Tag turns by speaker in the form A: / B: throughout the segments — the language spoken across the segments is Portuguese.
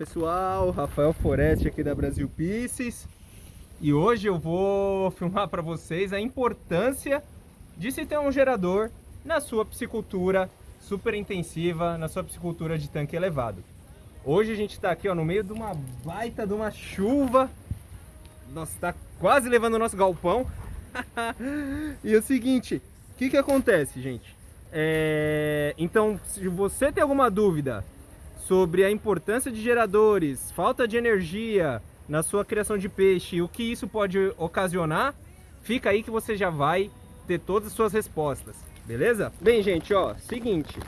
A: pessoal, Rafael Foreste aqui da Brasil Pieces e hoje eu vou filmar para vocês a importância de se ter um gerador na sua piscicultura super intensiva, na sua piscicultura de tanque elevado. Hoje a gente está aqui ó, no meio de uma baita de uma chuva, nossa, está quase levando o nosso galpão. e o seguinte, o que, que acontece gente? É... Então, se você tem alguma dúvida sobre a importância de geradores, falta de energia na sua criação de peixe e o que isso pode ocasionar, fica aí que você já vai ter todas as suas respostas, beleza? Bem, gente, ó, seguinte,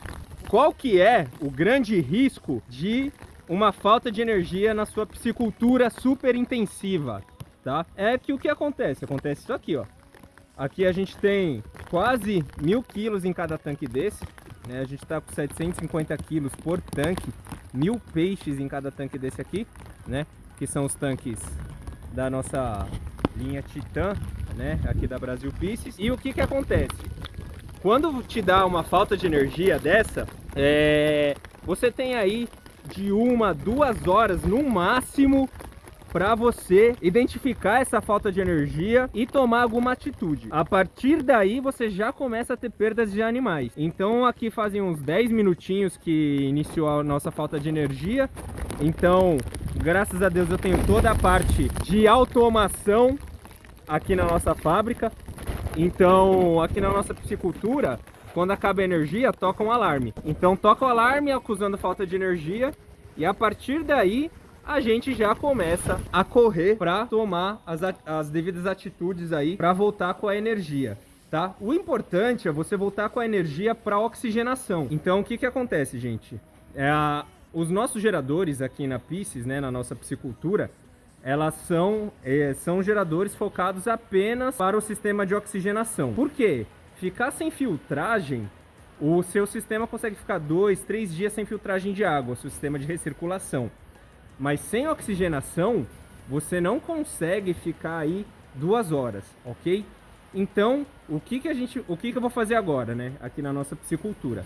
A: qual que é o grande risco de uma falta de energia na sua piscicultura super intensiva, tá? É que o que acontece? Acontece isso aqui, ó. Aqui a gente tem quase mil quilos em cada tanque desse, né? A gente está com 750 quilos por tanque, mil peixes em cada tanque desse aqui, né? Que são os tanques da nossa linha Titan, né? Aqui da Brasil Pieces. E o que que acontece? Quando te dá uma falta de energia dessa, é... você tem aí de uma, duas horas no máximo para você identificar essa falta de energia e tomar alguma atitude. A partir daí você já começa a ter perdas de animais. Então aqui fazem uns 10 minutinhos que iniciou a nossa falta de energia. Então, graças a Deus eu tenho toda a parte de automação aqui na nossa fábrica. Então, aqui na nossa piscicultura, quando acaba a energia, toca um alarme. Então toca o alarme acusando falta de energia e a partir daí a gente já começa a correr para tomar as, as devidas atitudes aí para voltar com a energia. Tá? O importante é você voltar com a energia para oxigenação. Então, o que, que acontece, gente? É a, os nossos geradores aqui na Pisces, né, na nossa piscicultura, elas são, é, são geradores focados apenas para o sistema de oxigenação. Por quê? Ficar sem filtragem, o seu sistema consegue ficar dois, três dias sem filtragem de água, seu sistema de recirculação. Mas sem oxigenação, você não consegue ficar aí duas horas, ok? Então, o que, que a gente, o que, que eu vou fazer agora, né? Aqui na nossa piscicultura.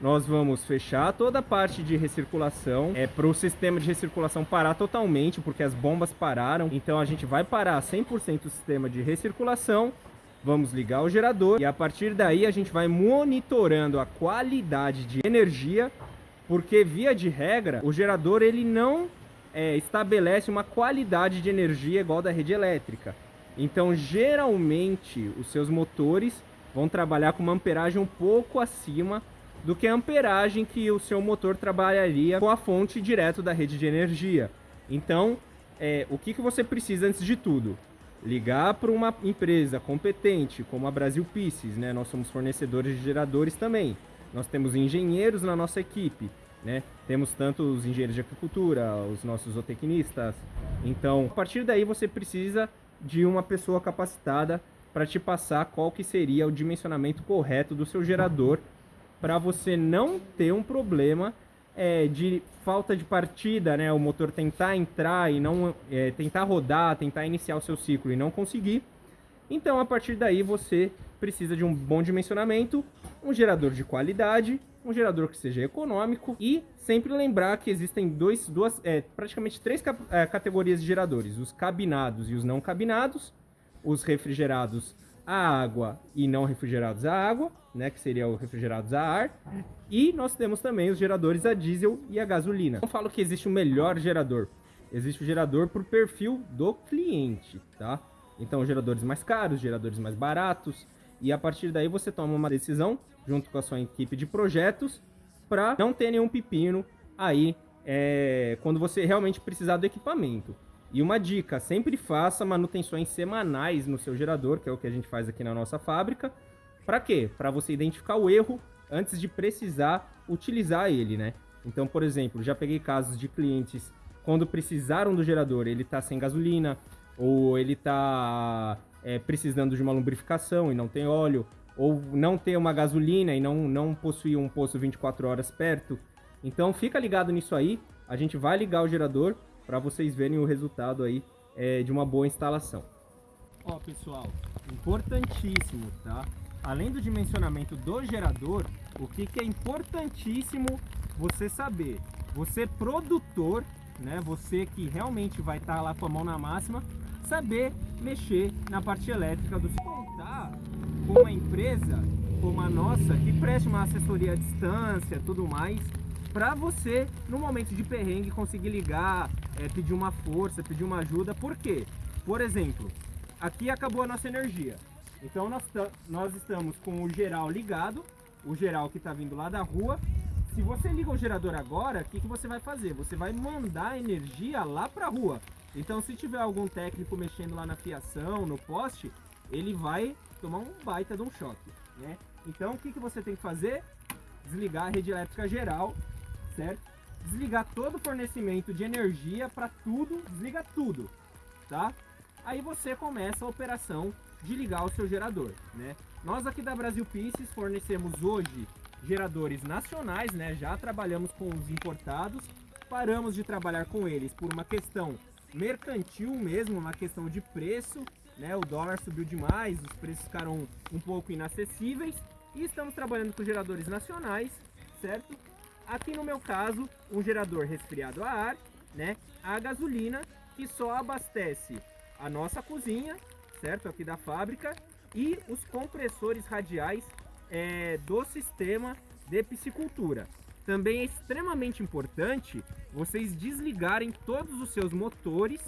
A: Nós vamos fechar toda a parte de recirculação, é para o sistema de recirculação parar totalmente, porque as bombas pararam. Então a gente vai parar 100% o sistema de recirculação, vamos ligar o gerador e a partir daí a gente vai monitorando a qualidade de energia, porque via de regra, o gerador ele não é, estabelece uma qualidade de energia igual da rede elétrica. Então, geralmente, os seus motores vão trabalhar com uma amperagem um pouco acima do que a amperagem que o seu motor trabalharia com a fonte direto da rede de energia. Então, é, o que, que você precisa antes de tudo? Ligar para uma empresa competente, como a Brasil Pieces, né? Nós somos fornecedores de geradores também. Nós temos engenheiros na nossa equipe. Né? Temos tanto os engenheiros de agricultura, os nossos zootecnistas. Então, a partir daí você precisa de uma pessoa capacitada para te passar qual que seria o dimensionamento correto do seu gerador para você não ter um problema é, de falta de partida, né? O motor tentar entrar e não é, tentar rodar, tentar iniciar o seu ciclo e não conseguir. Então, a partir daí, você precisa de um bom dimensionamento, um gerador de qualidade, um gerador que seja econômico e sempre lembrar que existem dois, duas, é, praticamente três é, categorias de geradores, os cabinados e os não cabinados, os refrigerados a água e não refrigerados a água, né, que seria o refrigerados a ar, e nós temos também os geradores a diesel e a gasolina. Não falo que existe o melhor gerador, existe o gerador por perfil do cliente, tá? Então, geradores mais caros, geradores mais baratos, e a partir daí você toma uma decisão junto com a sua equipe de projetos para não ter nenhum pepino aí é, quando você realmente precisar do equipamento. E uma dica, sempre faça manutenções semanais no seu gerador, que é o que a gente faz aqui na nossa fábrica. Para quê? Para você identificar o erro antes de precisar utilizar ele, né? Então, por exemplo, já peguei casos de clientes quando precisaram do gerador, ele está sem gasolina, ou ele está é, precisando de uma lubrificação e não tem óleo, ou não tem uma gasolina e não, não possui um poço 24 horas perto. Então fica ligado nisso aí, a gente vai ligar o gerador para vocês verem o resultado aí é, de uma boa instalação. Ó pessoal, importantíssimo, tá? Além do dimensionamento do gerador, o que, que é importantíssimo você saber? Você produtor né? Você que realmente vai estar tá lá com a mão na máxima, saber mexer na parte elétrica do contar com uma empresa como a nossa que preste uma assessoria à distância, tudo mais, para você no momento de perrengue conseguir ligar, é, pedir uma força, pedir uma ajuda. Por quê? Por exemplo, aqui acabou a nossa energia. Então nós, nós estamos com o geral ligado, o geral que está vindo lá da rua. Se você liga o gerador agora, o que, que você vai fazer? Você vai mandar energia lá para a rua. Então se tiver algum técnico mexendo lá na fiação, no poste, ele vai tomar um baita de um choque. Né? Então o que, que você tem que fazer? Desligar a rede elétrica geral, certo? Desligar todo o fornecimento de energia para tudo, desliga tudo, tá? Aí você começa a operação de ligar o seu gerador, né? Nós aqui da Brasil Pieces fornecemos hoje geradores nacionais, né? Já trabalhamos com os importados, paramos de trabalhar com eles por uma questão mercantil mesmo, uma questão de preço, né? O dólar subiu demais, os preços ficaram um pouco inacessíveis e estamos trabalhando com geradores nacionais, certo? Aqui no meu caso, um gerador resfriado a ar, né? A gasolina que só abastece a nossa cozinha, certo? Aqui da fábrica e os compressores radiais é, do sistema de piscicultura. Também é extremamente importante vocês desligarem todos os seus motores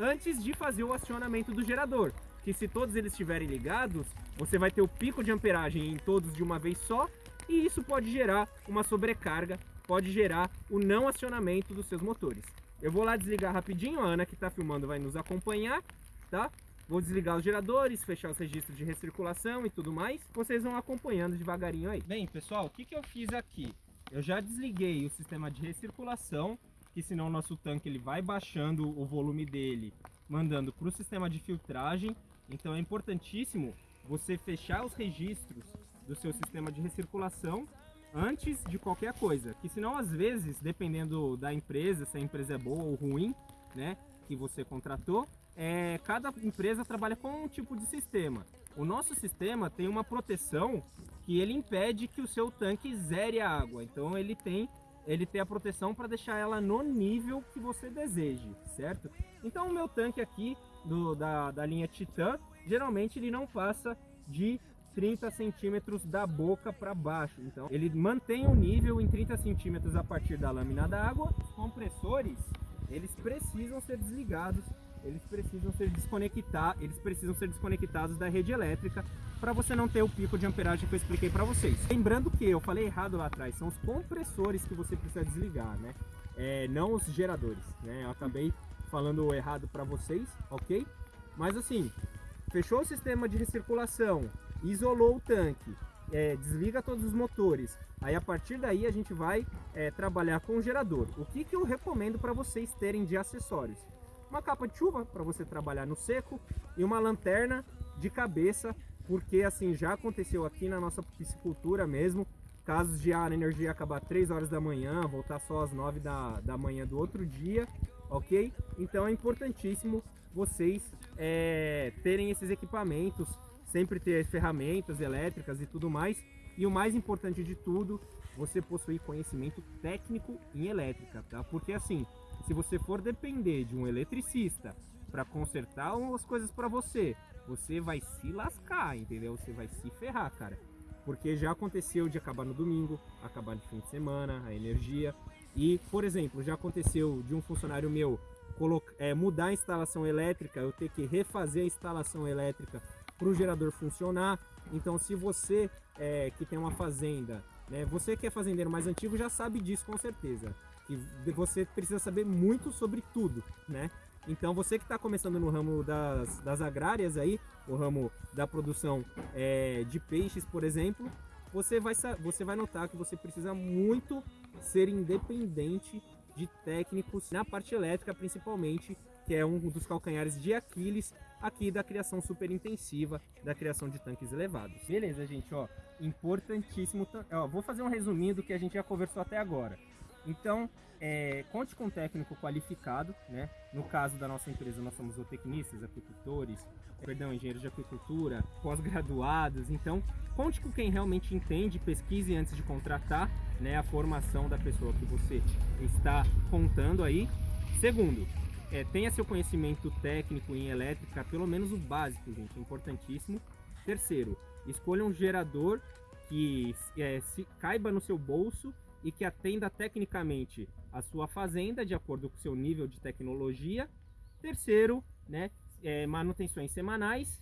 A: antes de fazer o acionamento do gerador. Que se todos eles estiverem ligados, você vai ter o pico de amperagem em todos de uma vez só e isso pode gerar uma sobrecarga, pode gerar o não acionamento dos seus motores. Eu vou lá desligar rapidinho, a Ana que está filmando vai nos acompanhar, tá? Vou desligar os geradores, fechar os registros de recirculação e tudo mais. Vocês vão acompanhando devagarinho aí. Bem, pessoal, o que, que eu fiz aqui? Eu já desliguei o sistema de recirculação, que senão o nosso tanque ele vai baixando o volume dele, mandando para o sistema de filtragem. Então é importantíssimo você fechar os registros do seu sistema de recirculação antes de qualquer coisa, que senão às vezes, dependendo da empresa, se a empresa é boa ou ruim, né, que você contratou, é, cada empresa trabalha com um tipo de sistema. O nosso sistema tem uma proteção que ele impede que o seu tanque zere a água. Então ele tem ele tem a proteção para deixar ela no nível que você deseje, certo? Então o meu tanque aqui do, da, da linha Titan, geralmente ele não passa de 30 centímetros da boca para baixo. Então ele mantém o nível em 30 centímetros a partir da lâmina da água. Os compressores, eles precisam ser desligados eles precisam ser desconectar, eles precisam ser desconectados da rede elétrica para você não ter o pico de amperagem que eu expliquei para vocês. Lembrando que eu falei errado lá atrás, são os compressores que você precisa desligar, né? É, não os geradores, né? Eu acabei falando errado para vocês, ok? Mas assim, fechou o sistema de recirculação, isolou o tanque, é, desliga todos os motores. Aí a partir daí a gente vai é, trabalhar com o gerador. O que, que eu recomendo para vocês terem de acessórios? uma capa de chuva para você trabalhar no seco e uma lanterna de cabeça, porque assim já aconteceu aqui na nossa piscicultura mesmo, casos de a energia acabar 3 horas da manhã, voltar só às 9 da, da manhã do outro dia, ok? Então é importantíssimo vocês é, terem esses equipamentos, sempre ter ferramentas elétricas e tudo mais, e o mais importante de tudo, você possuir conhecimento técnico em elétrica, tá? Porque assim, se você for depender de um eletricista para consertar umas coisas para você, você vai se lascar, entendeu? Você vai se ferrar, cara. Porque já aconteceu de acabar no domingo, acabar no fim de semana, a energia. E, por exemplo, já aconteceu de um funcionário meu é, mudar a instalação elétrica, eu ter que refazer a instalação elétrica para o gerador funcionar. Então, se você é, que tem uma fazenda, né, você que é fazendeiro mais antigo já sabe disso com certeza que você precisa saber muito sobre tudo, né? Então você que está começando no ramo das, das agrárias aí, o ramo da produção é, de peixes, por exemplo, você vai, você vai notar que você precisa muito ser independente de técnicos na parte elétrica principalmente, que é um dos calcanhares de Aquiles aqui da criação super intensiva, da criação de tanques elevados. Beleza, gente, ó, importantíssimo, ó, vou fazer um resuminho do que a gente já conversou até agora. Então, é, conte com um técnico qualificado, né? No caso da nossa empresa, nós somos zootecnistas, apicultores, perdão, engenheiros de apicultura, pós-graduados. Então, conte com quem realmente entende, pesquise antes de contratar, né? A formação da pessoa que você está contando aí. Segundo, é, tenha seu conhecimento técnico em elétrica, pelo menos o básico, gente, é importantíssimo. Terceiro, escolha um gerador que é, se, caiba no seu bolso e que atenda tecnicamente a sua fazenda de acordo com o seu nível de tecnologia. Terceiro, né, é, manutenções semanais.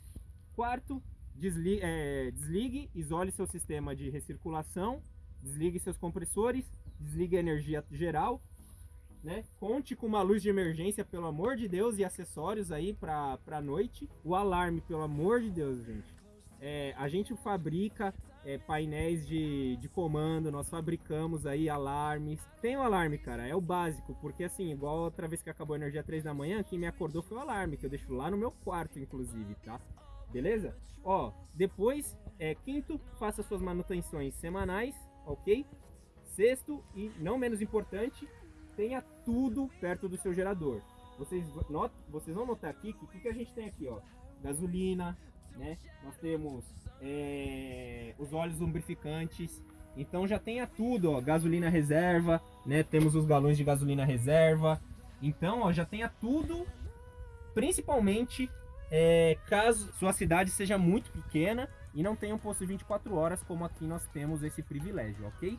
A: Quarto, desligue, é, desligue, isole seu sistema de recirculação, desligue seus compressores, desligue a energia geral, né? Conte com uma luz de emergência, pelo amor de Deus, e acessórios aí para a noite. O alarme, pelo amor de Deus, gente. É, a gente fabrica é, painéis de, de comando, nós fabricamos aí alarmes. Tem o alarme, cara, é o básico, porque assim, igual outra vez que acabou a energia 3 da manhã, quem me acordou foi o alarme, que eu deixo lá no meu quarto, inclusive, tá? Beleza? Ó, depois, é, quinto, faça suas manutenções semanais, ok? Sexto, e não menos importante, tenha tudo perto do seu gerador. Vocês, not, vocês vão notar aqui que o que, que a gente tem aqui, ó? Gasolina, né? Nós temos é, os óleos lubrificantes. Então já tenha tudo, ó, gasolina reserva, né? Temos os galões de gasolina reserva. Então, ó, já tenha tudo, principalmente é, caso sua cidade seja muito pequena e não tenha um posto de 24 horas, como aqui nós temos esse privilégio, ok?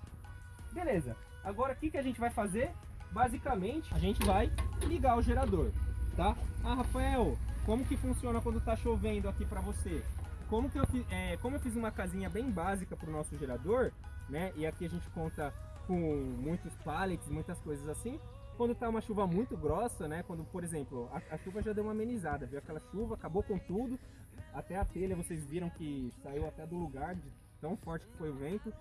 A: Beleza. Agora, o que, que a gente vai fazer? Basicamente, a gente vai ligar o gerador, tá? Ah, Rafael, como que funciona quando tá chovendo aqui para você? Como, que eu, é, como eu fiz uma casinha bem básica para o nosso gerador, né? E aqui a gente conta com muitos pallets, muitas coisas assim. Quando tá uma chuva muito grossa, né? Quando, por exemplo, a, a chuva já deu uma amenizada, viu? Aquela chuva acabou com tudo. Até a telha vocês viram que saiu até do lugar de tão forte que foi o vento.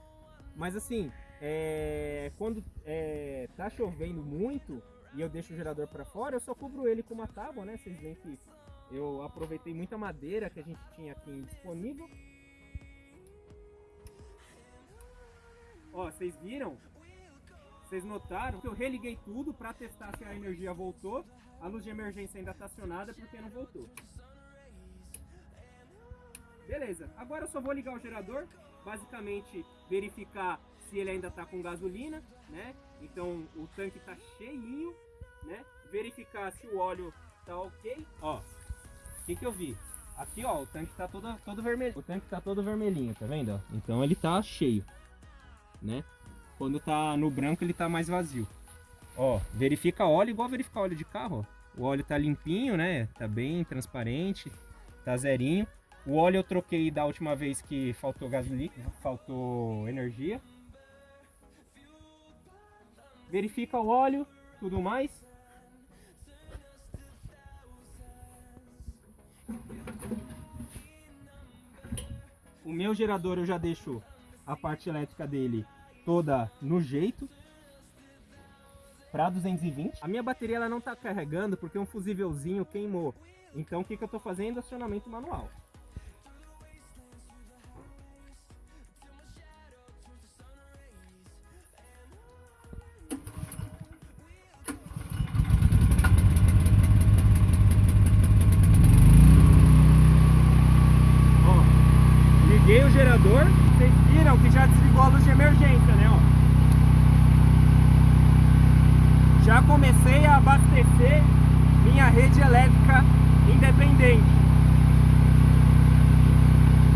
A: Mas assim, é, quando é, tá chovendo muito e eu deixo o gerador para fora, eu só cubro ele com uma tábua, né? Vocês veem que eu aproveitei muita madeira que a gente tinha aqui disponível. Ó, vocês viram? Vocês notaram que eu religuei tudo para testar se a energia voltou. A luz de emergência ainda está acionada porque não voltou. Beleza, agora eu só vou ligar o gerador, basicamente verificar se ele ainda está com gasolina, né? Então o tanque está cheinho, né? Verificar se o óleo tá ok. Ó, o que que eu vi? Aqui, ó, o tanque tá todo, todo vermelho. O tanque tá todo vermelhinho, tá vendo? Então ele tá cheio, né? Quando tá no branco ele tá mais vazio. Ó, verifica óleo igual verificar óleo de carro, ó. O óleo tá limpinho, né? Tá bem transparente, tá zerinho. O óleo eu troquei da última vez que faltou gasolina, faltou energia. Verifica o óleo, tudo mais. O meu gerador eu já deixo a parte elétrica dele toda no jeito para 220. A minha bateria ela não está carregando porque um fusívelzinho queimou. Então o que, que eu estou fazendo? Acionamento manual.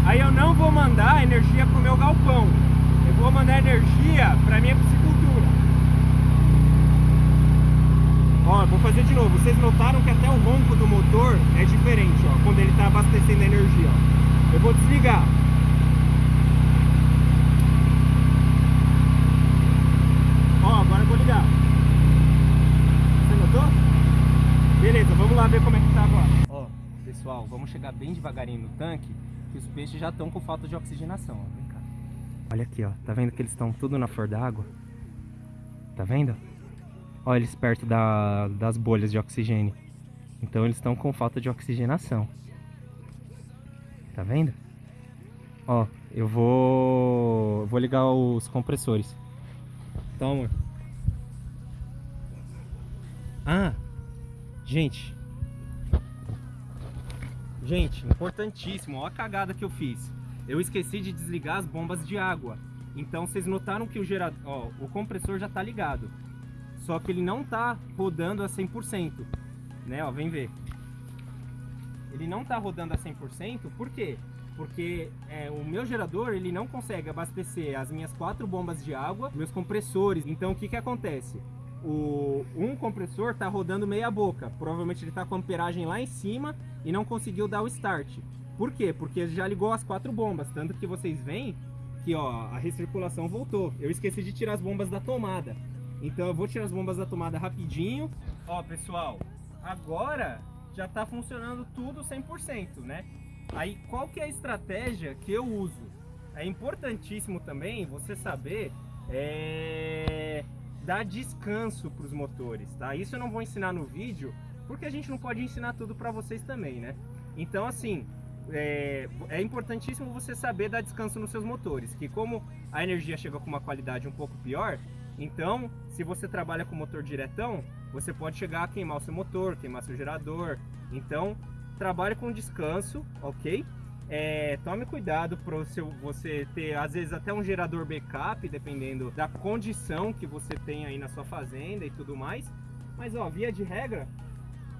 A: Aí eu não vou mandar energia para o meu galpão, eu vou mandar energia para minha piscicultura. Ó, vou fazer de novo. Vocês notaram que até o ronco do motor é diferente, ó, quando ele está abastecendo energia. Ó. Eu vou desligar. Ó, agora eu vou ligar. Você notou? Beleza, vamos lá ver como é que pessoal, vamos chegar bem devagarinho no tanque, que os peixes já estão com falta de oxigenação, ó. Vem cá. Olha aqui, ó. Tá vendo que eles estão tudo na flor d'água? Tá vendo? Olha eles perto da, das bolhas de oxigênio. Então eles estão com falta de oxigenação. Tá vendo? Ó, eu vou, vou ligar os compressores. Então, amor. Ah, gente. Gente, importantíssimo. Olha a cagada que eu fiz. Eu esqueci de desligar as bombas de água. Então vocês notaram que o gerador, o compressor já tá ligado. só que ele não tá rodando a 100%, né? Ó, vem ver. Ele não tá rodando a 100%, por quê? Porque é, o meu gerador ele não consegue abastecer as minhas quatro bombas de água, meus compressores. Então o que que acontece? O, um compressor tá rodando meia boca, provavelmente ele tá com a amperagem lá em cima e não conseguiu dar o start. Por quê? Porque já ligou as quatro bombas, tanto que vocês veem que ó, a recirculação voltou. Eu esqueci de tirar as bombas da tomada. Então eu vou tirar as bombas da tomada rapidinho. Ó, pessoal, agora já tá funcionando tudo 100%, né? Aí qual que é a estratégia que eu uso? É importantíssimo também você saber é, dar descanso para os motores, tá? Isso eu não vou ensinar no vídeo, porque a gente não pode ensinar tudo para vocês também, né? Então assim, é, é, importantíssimo você saber dar descanso nos seus motores, que como a energia chega com uma qualidade um pouco pior, então se você trabalha com motor diretão, você pode chegar a queimar o seu motor, queimar seu gerador. Então trabalhe com descanso, ok? É, tome cuidado para você ter às vezes até um gerador backup, dependendo da condição que você tem aí na sua fazenda e tudo mais. Mas ó, via de regra,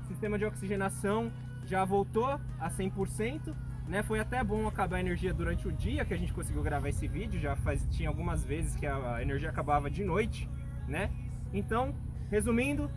A: sistema de oxigenação já voltou a 100%, né? Foi até bom acabar a energia durante o dia que a gente conseguiu gravar esse vídeo, já faz, tinha algumas vezes que a energia acabava de noite, né? Então, resumindo,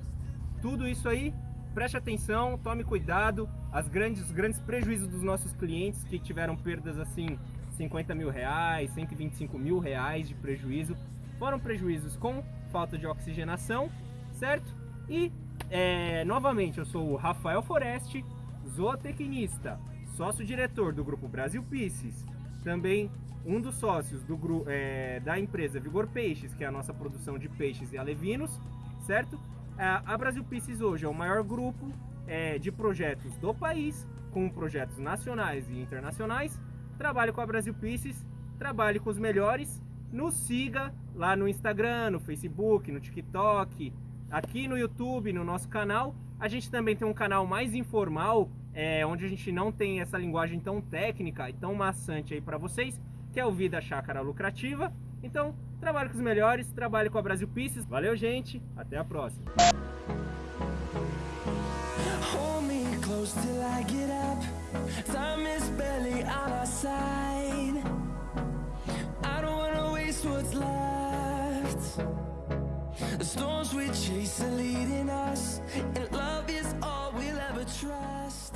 A: tudo isso aí, preste atenção, tome cuidado, as grandes, os grandes prejuízos dos nossos clientes que tiveram perdas assim, 50 mil reais, 125 mil reais de prejuízo, foram prejuízos com falta de oxigenação, certo? E, é, novamente, eu sou o Rafael Foreste, zootecnista, sócio-diretor do Grupo Brasil Pisces, também um dos sócios do, é, da empresa Vigor Peixes, que é a nossa produção de peixes e alevinos, certo? A Brasil Pisces hoje é o maior grupo é, de projetos do país, com projetos nacionais e internacionais. Trabalhe com a Brasil Pisces, trabalhe com os melhores, nos siga lá no Instagram, no Facebook, no TikTok, aqui no YouTube, no nosso canal. A gente também tem um canal mais informal, é, onde a gente não tem essa linguagem tão técnica e tão maçante aí para vocês, que é o Vida Chácara Lucrativa. Então, Trabalhe com os melhores, trabalhe com a Brasil Pieces. Valeu, gente. Até a próxima. The storms we chase are leading us, and love is all we'll ever trust.